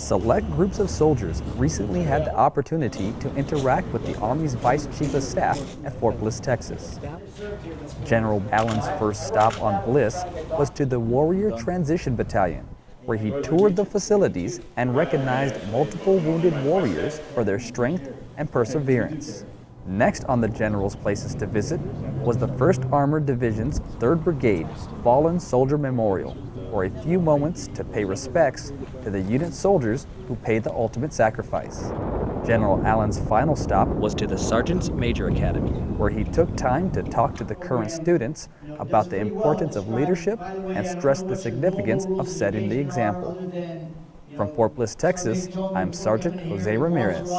Select groups of soldiers recently had the opportunity to interact with the Army's Vice Chief of Staff at Fort Bliss, Texas. General Allyn's first stop on Bliss was to the Warrior Transition Battalion, where he toured the facilities and recognized multiple wounded warriors for their strength and perseverance. Next on the General's places to visit was the 1st Armored Division's 3rd Brigade Fallen Soldier Memorial, for a few moments to pay respects to the unit soldiers who paid the ultimate sacrifice. General Allyn's final stop was to the Sergeant's Major Academy, where he took time to talk to the current students about the importance of leadership and stressed the significance of setting the example. From Fort Bliss, Texas, I'm Sergeant Jose Ramirez.